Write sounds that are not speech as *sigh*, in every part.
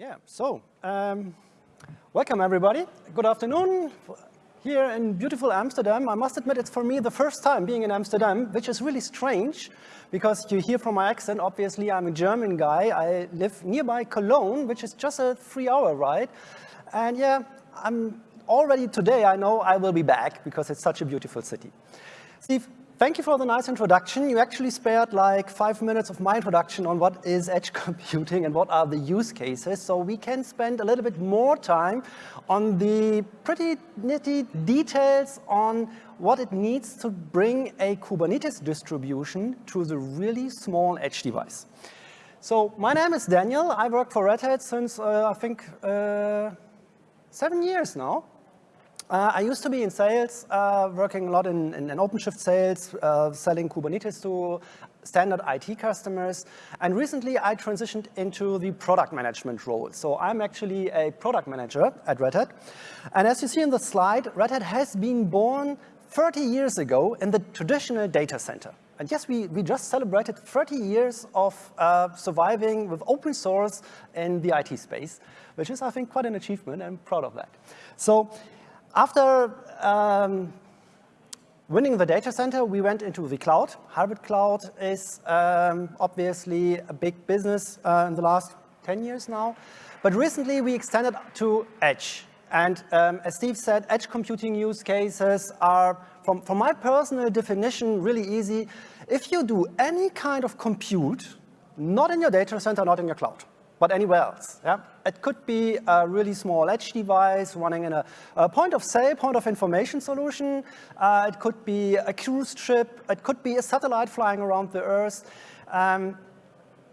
Yeah, so um, welcome everybody. Good afternoon here in beautiful Amsterdam. I must admit it's for me the first time being in Amsterdam, which is really strange because you hear from my accent, obviously I'm a German guy. I live nearby Cologne, which is just a three hour ride. And yeah, I'm already today, I know I will be back because it's such a beautiful city. Steve, Thank you for the nice introduction. You actually spared like five minutes of my introduction on what is edge *laughs* computing and what are the use cases. So we can spend a little bit more time on the pretty nitty details on what it needs to bring a Kubernetes distribution to the really small edge device. So my name is Daniel. I work for Red Hat since uh, I think uh, seven years now. Uh, I used to be in sales, uh, working a lot in, in, in OpenShift sales, uh, selling Kubernetes to standard IT customers. And recently I transitioned into the product management role. So I'm actually a product manager at Red Hat. And as you see in the slide, Red Hat has been born 30 years ago in the traditional data center. And yes, we, we just celebrated 30 years of uh, surviving with open source in the IT space, which is, I think, quite an achievement. I'm proud of that. So after um, winning the data center, we went into the cloud. Hybrid cloud is um, obviously a big business uh, in the last 10 years now. But recently we extended to edge. And um, as Steve said, edge computing use cases are, from, from my personal definition, really easy. If you do any kind of compute, not in your data center, not in your cloud, but anywhere else. Yeah? It could be a really small edge device running in a, a point of sale, point of information solution. Uh, it could be a cruise ship. It could be a satellite flying around the Earth. Um,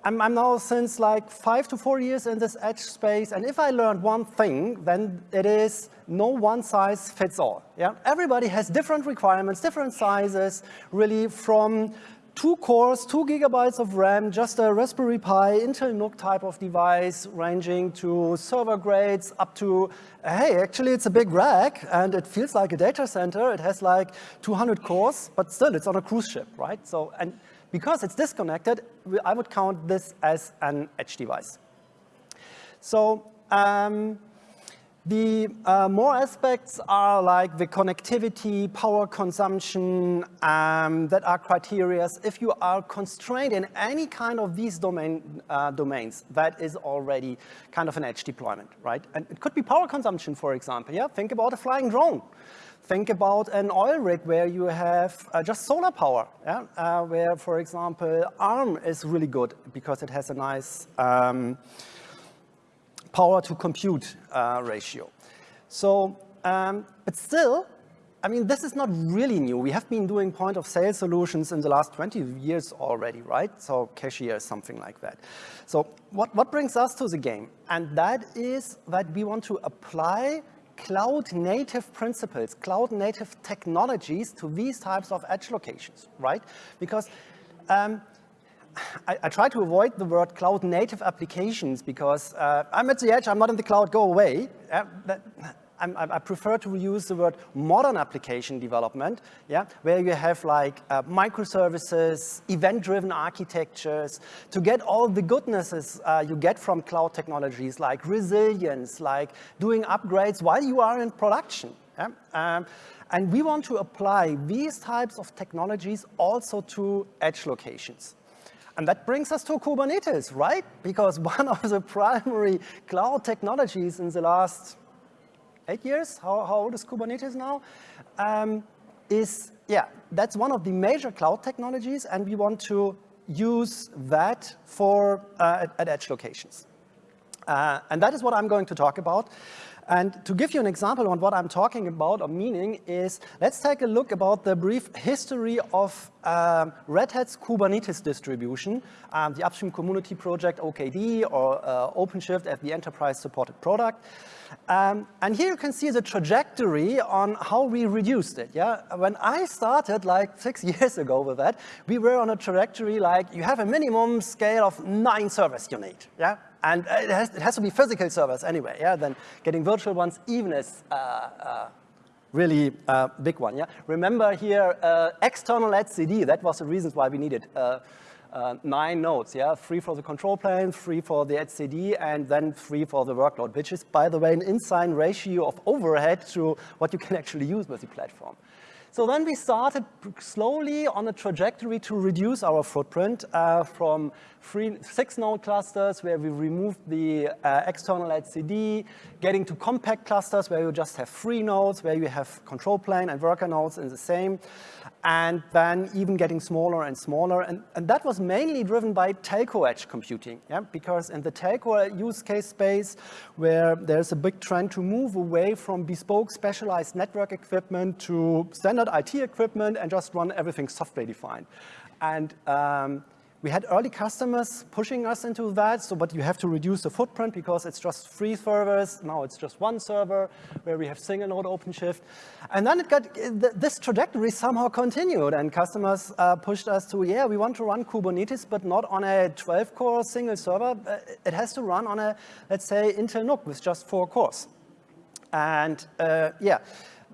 I'm, I'm, now since like five to four years in this edge space, and if I learned one thing, then it is no one size fits all. Yeah? Everybody has different requirements, different sizes, really from two cores, two gigabytes of RAM, just a Raspberry Pi, Intel NUC type of device, ranging to server grades up to, hey, actually it's a big rack and it feels like a data center. It has like 200 cores, but still it's on a cruise ship, right? So, and because it's disconnected, I would count this as an edge device. So, um, the uh, more aspects are like the connectivity, power consumption, um, that are criteria. If you are constrained in any kind of these domain, uh, domains, that is already kind of an edge deployment, right? And it could be power consumption, for example, yeah? Think about a flying drone. Think about an oil rig where you have uh, just solar power, yeah? Uh, where, for example, ARM is really good because it has a nice, um, power to compute uh, ratio. So, um, but still, I mean, this is not really new. We have been doing point of sale solutions in the last 20 years already, right? So cashier something like that. So what, what brings us to the game? And that is that we want to apply cloud native principles, cloud native technologies to these types of edge locations, right? Because um, I, I, try to avoid the word cloud native applications because uh, I'm at the edge, I'm not in the cloud, go away. Uh, that, i prefer to use the word modern application development, yeah, where you have like uh, microservices, event-driven architectures, to get all the goodnesses uh, you get from cloud technologies like resilience, like doing upgrades while you are in production. Yeah? Um, and we want to apply these types of technologies also to edge locations. And that brings us to Kubernetes, right? Because *laughs* one of the primary cloud technologies in the last eight years, how, how old is Kubernetes now, um, is, yeah, that's one of the major cloud technologies, and we want to use that for uh, at, at edge locations. Uh, and that is what I'm going to talk about. And to give you an example on what I'm talking about or meaning is, let's take a look about the brief history of um, Red Hat's Kubernetes distribution, um, the upstream community project OKD or uh, OpenShift as the enterprise supported product. Um, and here you can see the trajectory on how we reduced it. Yeah, When I started like *laughs* six years ago with that, we were on a trajectory like you have a minimum scale of nine servers you need. Yeah, and it has, it has to be physical servers anyway. Yeah, then getting virtual ones even is uh, uh, really uh, big one. Yeah, remember here uh, external etcd. That was the reason why we needed uh, uh, nine nodes, yeah, three for the control plane, three for the etcd, and then three for the workload, which is, by the way, an insane ratio of overhead to what you can actually use with the platform. So then we started slowly on a trajectory to reduce our footprint uh, from three, six node clusters where we removed the uh, external etcd, getting to compact clusters where you just have three nodes, where you have control plane and worker nodes in the same and then even getting smaller and smaller. And, and that was mainly driven by telco edge computing, yeah? because in the telco use case space where there's a big trend to move away from bespoke specialized network equipment to standard IT equipment and just run everything software defined. And um, we had early customers pushing us into that, so but you have to reduce the footprint because it's just three servers. Now it's just one server where we have single node OpenShift. And then it got, this trajectory somehow continued and customers uh, pushed us to, yeah, we want to run Kubernetes, but not on a 12 core single server. Uh, it has to run on a, let's say, Intel NUC with just four cores. And uh, yeah,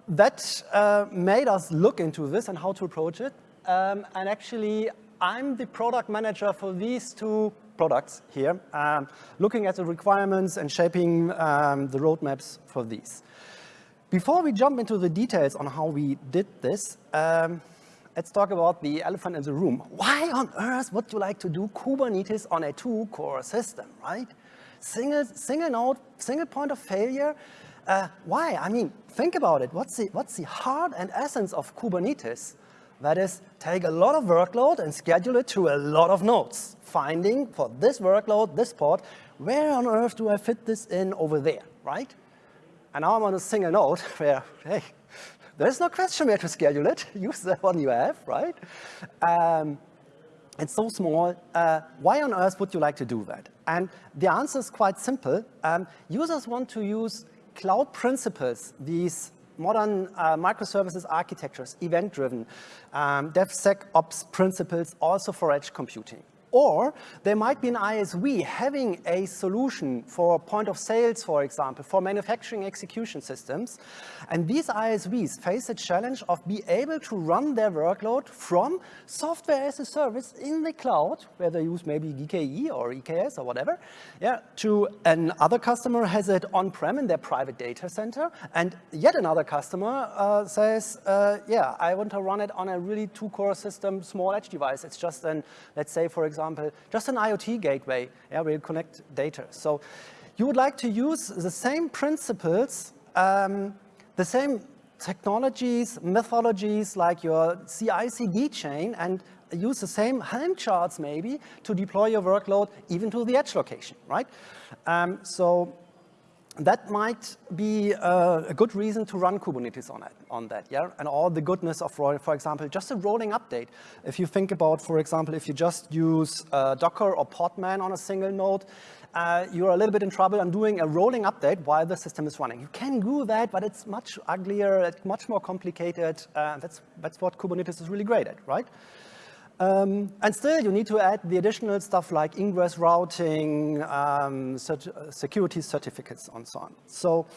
that uh, made us look into this and how to approach it. Um, and actually, I'm the product manager for these two products here, um, looking at the requirements and shaping um, the roadmaps for these. Before we jump into the details on how we did this, um, let's talk about the elephant in the room. Why on earth would you like to do Kubernetes on a two-core system, right? Single, single node, single point of failure. Uh, why? I mean, think about it. What's the, what's the heart and essence of Kubernetes? That is, take a lot of workload and schedule it to a lot of nodes, finding for this workload, this pod, where on earth do I fit this in over there, right? And now I'm on a single node *laughs* where, hey, there's no question where to schedule it. *laughs* Use the one you have, right? Um, it's so small. Uh, why on earth would you like to do that? And the answer is quite simple. Um, users want to use cloud principles, these modern uh, microservices architectures, event-driven, um, DevSecOps principles also for edge computing. Or there might be an ISV having a solution for point of sales, for example, for manufacturing execution systems. And these ISVs face a challenge of be able to run their workload from software as a service in the cloud, where they use maybe GKE or EKS or whatever, yeah, to another customer has it on-prem in their private data center. And yet another customer uh, says, uh, yeah, I want to run it on a really two-core system, small edge device. It's just an, let's say, for example, example, just an IoT gateway yeah, where you connect data. So you would like to use the same principles, um, the same technologies, methodologies like your CI/CD chain and use the same Helm charts maybe to deploy your workload even to the edge location, right? Um, so that might be uh, a good reason to run Kubernetes on, it, on that, yeah? And all the goodness of, for example, just a rolling update. If you think about, for example, if you just use uh, Docker or Podman on a single node, uh, you're a little bit in trouble on doing a rolling update while the system is running. You can do that, but it's much uglier, it's much more complicated. Uh, that's, that's what Kubernetes is really great at, right? Um, and still, you need to add the additional stuff like ingress routing, um, cert security certificates, and so on. So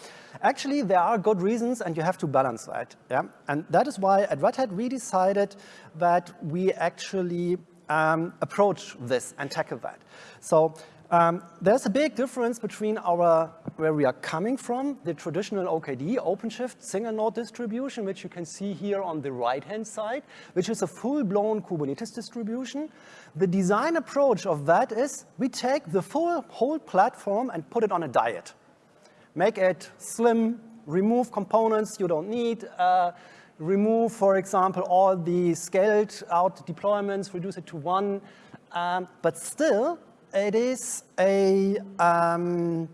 actually, there are good reasons, and you have to balance that. Yeah? And that is why at Red Hat, we decided that we actually um, approach this and tackle that. So um, there's a big difference between our, where we are coming from, the traditional OKD, OpenShift single node distribution, which you can see here on the right-hand side, which is a full-blown Kubernetes distribution. The design approach of that is we take the full whole platform and put it on a diet. Make it slim, remove components you don't need, uh, remove, for example, all the scaled out deployments, reduce it to one, um, but still it is a um,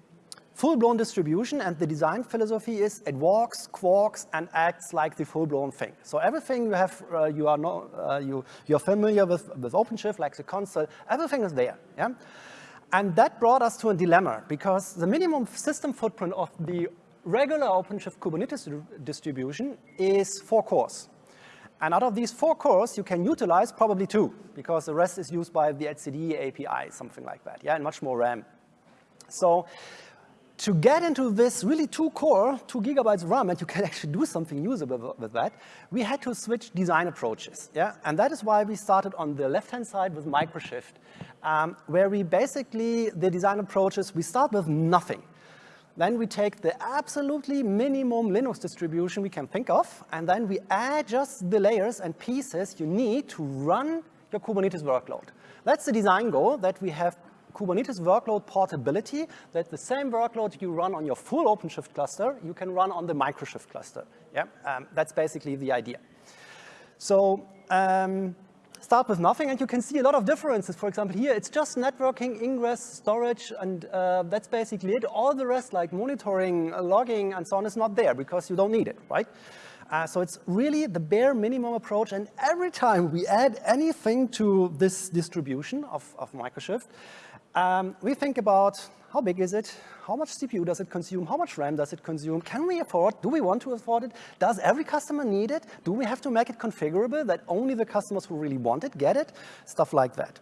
full-blown distribution, and the design philosophy is it walks, quarks, and acts like the full-blown thing. So everything you have, uh, you are no, uh, you you're familiar with with OpenShift, like the console, everything is there. Yeah, and that brought us to a dilemma because the minimum system footprint of the regular OpenShift Kubernetes distribution is four cores. And out of these four cores, you can utilize probably two, because the rest is used by the etcd API, something like that, yeah, and much more RAM. So to get into this really two core, two gigabytes RAM, and you can *laughs* actually do something usable with that, we had to switch design approaches, yeah? And that is why we started on the left-hand side with Microshift, um, where we basically, the design approaches, we start with nothing. Then we take the absolutely minimum Linux distribution we can think of, and then we add just the layers and pieces you need to run your Kubernetes workload. That's the design goal, that we have Kubernetes workload portability, that the same workload you run on your full OpenShift cluster, you can run on the Microshift cluster. Yeah, um, that's basically the idea. So um, start with nothing, and you can see a lot of differences. For example, here it's just networking, ingress, storage, and uh, that's basically it. All the rest, like monitoring, logging, and so on, is not there because you don't need it, right? Uh, so it's really the bare minimum approach, and every time we add anything to this distribution of, of Microshift, um, we think about how big is it? How much CPU does it consume? How much RAM does it consume? Can we afford? Do we want to afford it? Does every customer need it? Do we have to make it configurable that only the customers who really want it get it? Stuff like that.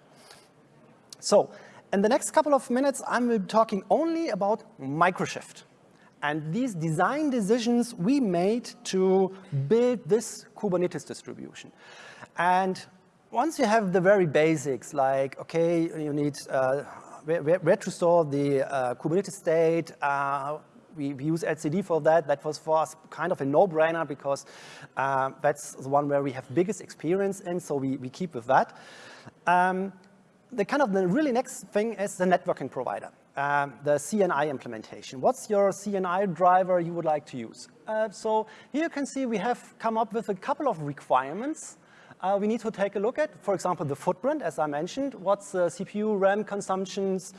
So in the next couple of minutes, I'm talking only about Microshift and these design decisions we made to build this Kubernetes distribution. And once you have the very basics, like, okay, you need uh, where, where, to store the uh, Kubernetes state, uh, we, we, use etcd for that. That was for us kind of a no-brainer because uh, that's the one where we have biggest experience in, so we, we keep with that. Um, the kind of the really next thing is the networking provider, um, the CNI implementation. What's your CNI driver you would like to use? Uh, so here you can see we have come up with a couple of requirements uh, we need to take a look at, for example, the footprint, as I mentioned, what's the CPU, RAM consumptions,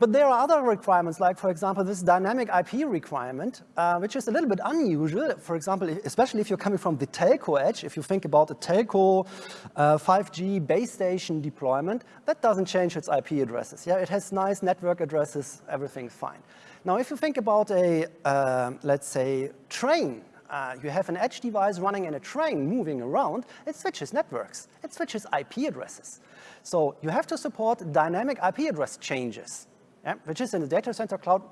but there are other requirements, like, for example, this dynamic IP requirement, uh, which is a little bit unusual. For example, especially if you're coming from the telco edge, if you think about a telco uh, 5G base station deployment, that doesn't change its IP addresses. Yeah, it has nice network addresses, everything's fine. Now, if you think about a, uh, let's say, train uh, you have an edge device running in a train moving around, it switches networks. It switches IP addresses. So you have to support dynamic IP address changes, yeah, which is in the data center cloud,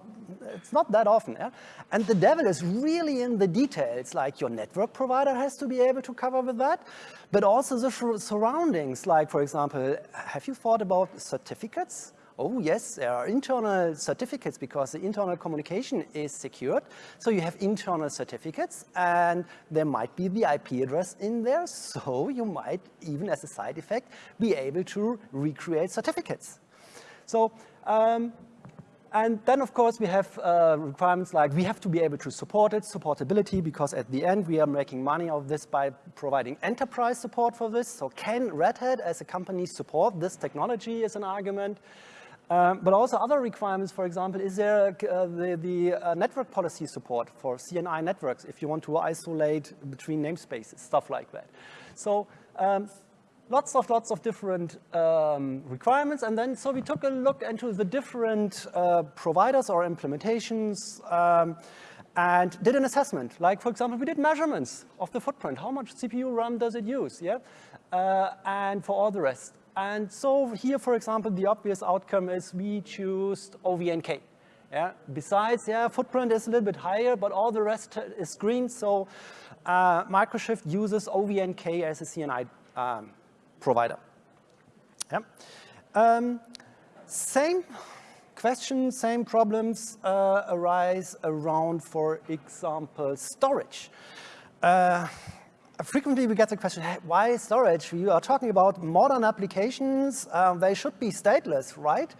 it's not that often. Yeah? And the devil is really in the details, like your network provider has to be able to cover with that, but also the surroundings, like, for example, have you thought about certificates? Oh yes, there are internal certificates because the internal communication is secured. So you have internal certificates and there might be the IP address in there. So you might, even as a side effect, be able to recreate certificates. So, um, and then of course we have uh, requirements like we have to be able to support it, supportability, because at the end we are making money of this by providing enterprise support for this. So can Red Hat as a company support this technology as an argument? Um, but also other requirements, for example, is there uh, the, the uh, network policy support for CNI networks if you want to isolate between namespaces, stuff like that. So um, lots of lots of different um, requirements. And then so we took a look into the different uh, providers or implementations um, and did an assessment. Like, for example, we did measurements of the footprint. How much CPU RAM does it use? Yeah, uh, And for all the rest. And so here, for example, the obvious outcome is we choose OVNK. Yeah? Besides, yeah, footprint is a little bit higher, but all the rest is green. So uh, Microshift uses OVNK as a CNI um, provider. Yeah. Um, same questions, same problems uh, arise around, for example, storage. Uh, frequently we get the question, hey, why storage? You are talking about modern applications. Um, they should be stateless, right?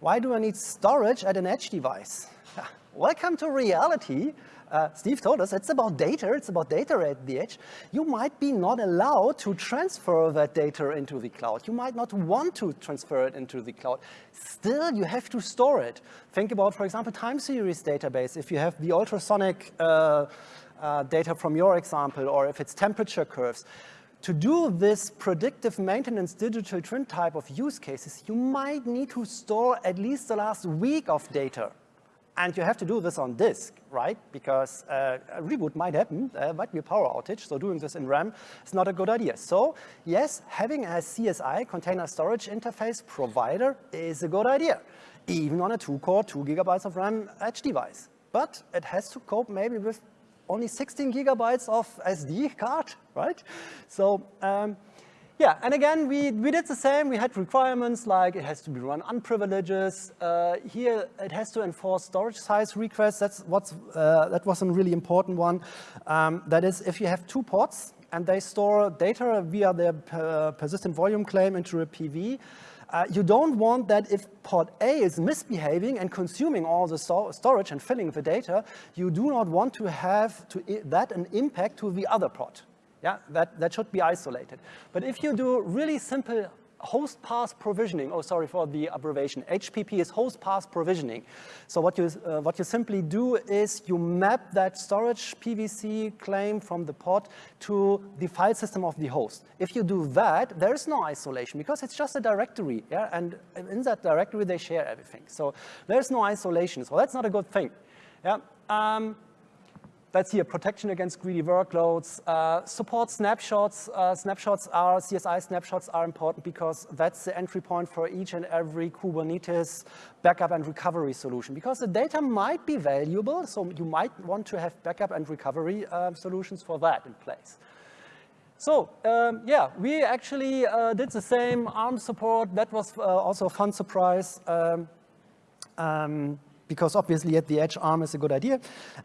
Why do I need storage at an edge device? *laughs* Welcome to reality. Uh, Steve told us it's about data, it's about data at the edge. You might be not allowed to transfer that data into the cloud. You might not want to transfer it into the cloud. Still, you have to store it. Think about, for example, time series database. If you have the ultrasonic uh, uh, data from your example, or if it's temperature curves. To do this predictive maintenance digital twin type of use cases, you might need to store at least the last week of data. And you have to do this on disk, right? Because uh, a reboot might happen, uh, might be a power outage, so doing this in RAM is not a good idea. So yes, having a CSI, container storage interface provider, is a good idea. even on a two-core, two gigabytes of RAM edge device. But it has to cope maybe with only 16 gigabytes of SD card, right? So um, yeah, and again, we, we did the same. We had requirements like it has to be run unprivileges. Uh, here, it has to enforce storage size requests. That's what's, uh, that was a really important one. Um, that is, if you have two pods and they store data via their uh, persistent volume claim into a PV, uh, you don't want that if pod A is misbehaving and consuming all the storage and filling the data, you do not want to have to that an impact to the other pod. Yeah, that, that should be isolated. But if you do really simple host path provisioning, oh, sorry for the abbreviation, HPP is host path provisioning. So what you, uh, what you simply do is you map that storage PVC claim from the pod to the file system of the host. If you do that, there is no isolation because it's just a directory, yeah, and in that directory they share everything. So there's no isolation, so that's not a good thing. Yeah. Um, that's here, protection against greedy workloads. Uh, support snapshots. Uh, snapshots are, CSI snapshots are important because that's the entry point for each and every Kubernetes backup and recovery solution. Because the data might be valuable, so you might want to have backup and recovery uh, solutions for that in place. So um, yeah, we actually uh, did the same ARM support. That was uh, also a fun surprise. Um, um, because obviously at the edge ARM is a good idea.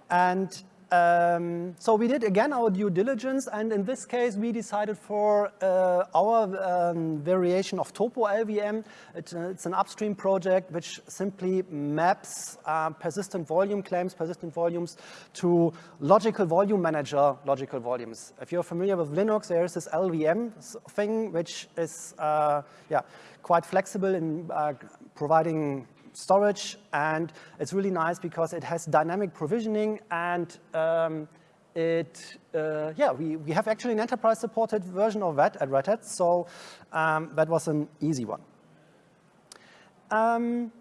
And um, so we did again our due diligence and in this case we decided for uh, our um, variation of TopoLVM. Uh, it's an upstream project which simply maps uh, persistent volume claims, persistent volumes to logical volume manager logical volumes. If you're familiar with Linux, there is this LVM thing which is uh, yeah, quite flexible in uh, providing storage, and it's really nice because it has dynamic provisioning and um, it, uh, yeah, we, we have actually an enterprise supported version of that at Red Hat, so um, that was an easy one. Um,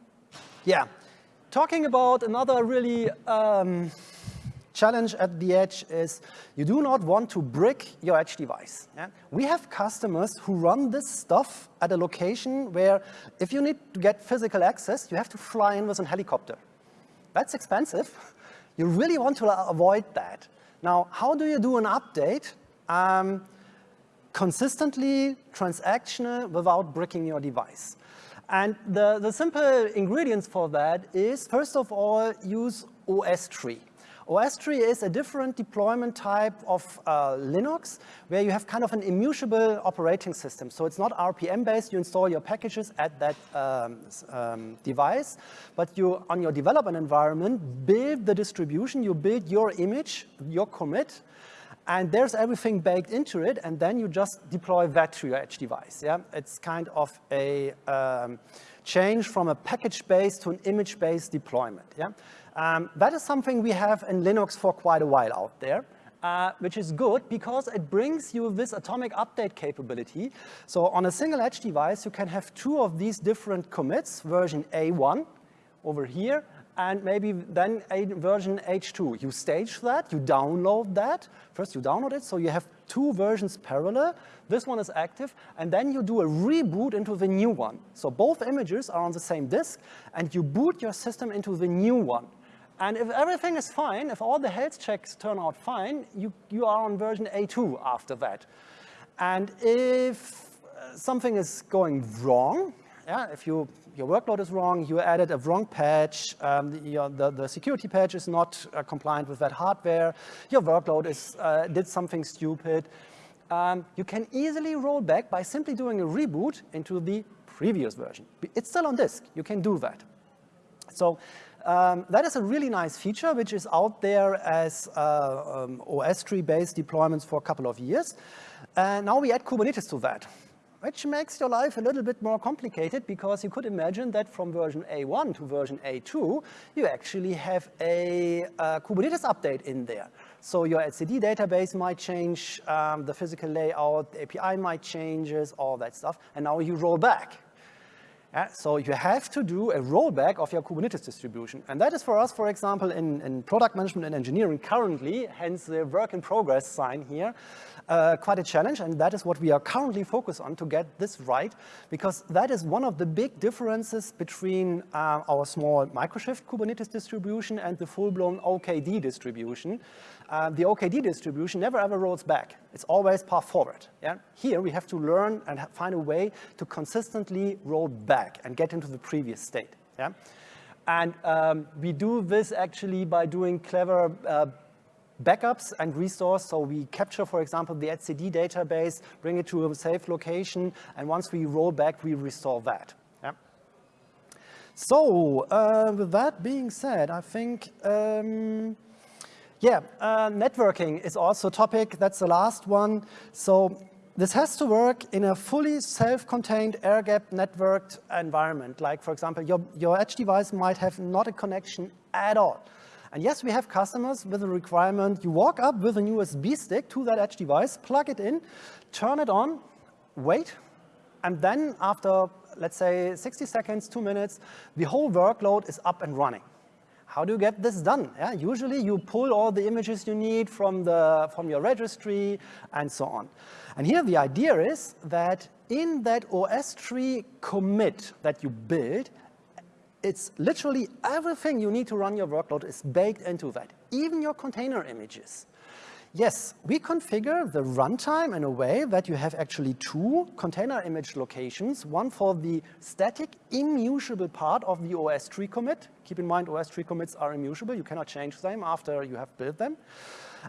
yeah, talking about another really um, challenge at the edge is you do not want to brick your edge device. Yeah? We have customers who run this stuff at a location where if you need to get physical access, you have to fly in with a helicopter. That's expensive. *laughs* You really want to avoid that. Now, how do you do an update um, consistently, transactional, without bricking your device? And the, the simple ingredients for that is, first of all, use OSTree. OSTree is a different deployment type of uh, Linux where you have kind of an immutable operating system. So it's not RPM-based, you install your packages at that um, um, device, but you, on your development environment, build the distribution, you build your image, your commit, and there's everything baked into it, and then you just deploy that to your edge device. Yeah, It's kind of a um, change from a package-based to an image-based deployment. Yeah. Um, that is something we have in Linux for quite a while out there. Uh, which is good because it brings you this atomic update capability. So on a single edge device, you can have two of these different commits, version A1 over here, and maybe then a version H2. You stage that, you download that. First you download it, so you have two versions parallel. This one is active, and then you do a reboot into the new one. So both images are on the same disk, and you boot your system into the new one. And if everything is fine, if all the health checks turn out fine, you, you are on version A2 after that. And if uh, something is going wrong, yeah, if you, your workload is wrong, you added a wrong patch, um, the, your, the, the, security patch is not uh, compliant with that hardware, your workload is, uh, did something stupid, um, you can easily roll back by simply doing a reboot into the previous version. It's still on disk, you can do that. So um, that is a really nice feature, which is out there as uh, um, OSTree-based deployments for a couple of years. And now we add Kubernetes to that, which makes your life a little bit more complicated because you could imagine that from version A1 to version A2, you actually have a, a Kubernetes update in there. So your etcd database might change, um, the physical layout, the API might changes, all that stuff, and now you roll back. Uh, so you have to do a rollback of your Kubernetes distribution. And that is for us, for example, in, in product management and engineering currently, hence the work in progress sign here, uh, quite a challenge. And that is what we are currently focused on to get this right, because that is one of the big differences between uh, our small Microshift Kubernetes distribution and the full-blown OKD distribution. Uh, the OKD distribution never ever rolls back. It's always path forward. Yeah? Here we have to learn and find a way to consistently roll back and get into the previous state. Yeah? And um, we do this actually by doing clever uh, backups and restores. So we capture, for example, the etcd database, bring it to a safe location, and once we roll back, we restore that. Yeah? So uh, with that being said, I think um, yeah, uh, networking is also a topic. That's the last one. So this has to work in a fully self-contained air-gapped networked environment. Like, for example, your, your edge device might have not a connection at all. And yes, we have customers with a requirement. You walk up with an USB stick to that edge device, plug it in, turn it on, wait, and then after, let's say, 60 seconds, two minutes, the whole workload is up and running. How do you get this done? Yeah, usually you pull all the images you need from, the, from your registry and so on. And here the idea is that in that OSTree commit that you build, it's literally everything you need to run your workload is baked into that, even your container images. Yes, we configure the runtime in a way that you have actually two container image locations, one for the static immutable part of the OSTree commit. Keep in mind OSTree commits are immutable. You cannot change them after you have built them.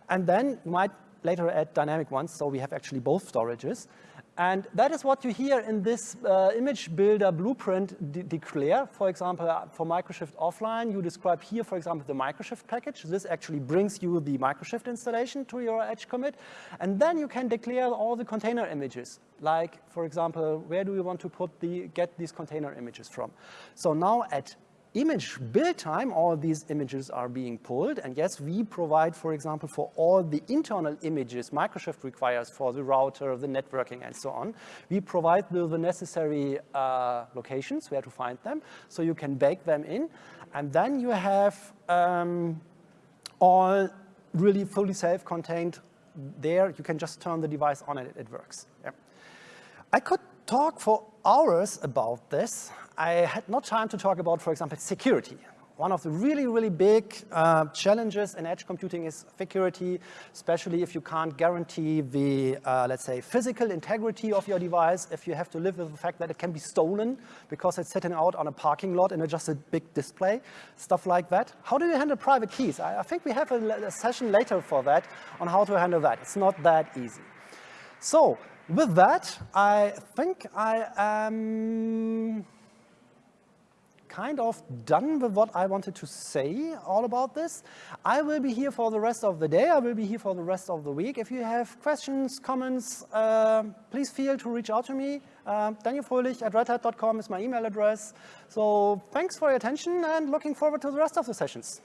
And then you might later add dynamic ones, so we have actually both storages. And that is what you hear in this uh, image builder blueprint de declare. For example, uh, for Microshift offline, you describe here, for example, the Microshift package. This actually brings you the Microshift installation to your edge commit. And then you can declare all the container images. Like, for example, where do you want to put the, get these container images from? So now at image build time, all these images are being pulled. And yes, we provide, for example, for all the internal images Microshift requires for the router, the networking, and so on. We provide the, the necessary uh, locations where to find them, so you can bake them in. And then you have um, all really fully self-contained there. You can just turn the device on and it, it works. Yeah. I could talk for hours about this. I had no time to talk about, for example, security. One of the really, really big uh, challenges in edge computing is security, especially if you can't guarantee the, uh, let's say, physical integrity of your device, if you have to live with the fact that it can be stolen because it's sitting out on a parking lot in a, just a big display, stuff like that. How do you handle private keys? I, I think we have a, a session later for that on how to handle that. It's not that easy. So with that, I think I am kind of done with what I wanted to say all about this. I will be here for the rest of the day. I will be here for the rest of the week. If you have questions, comments, uh, please feel to reach out to me. Uh, Daniel Fröhlich at redhat.com is my email address. So thanks for your attention and looking forward to the rest of the sessions.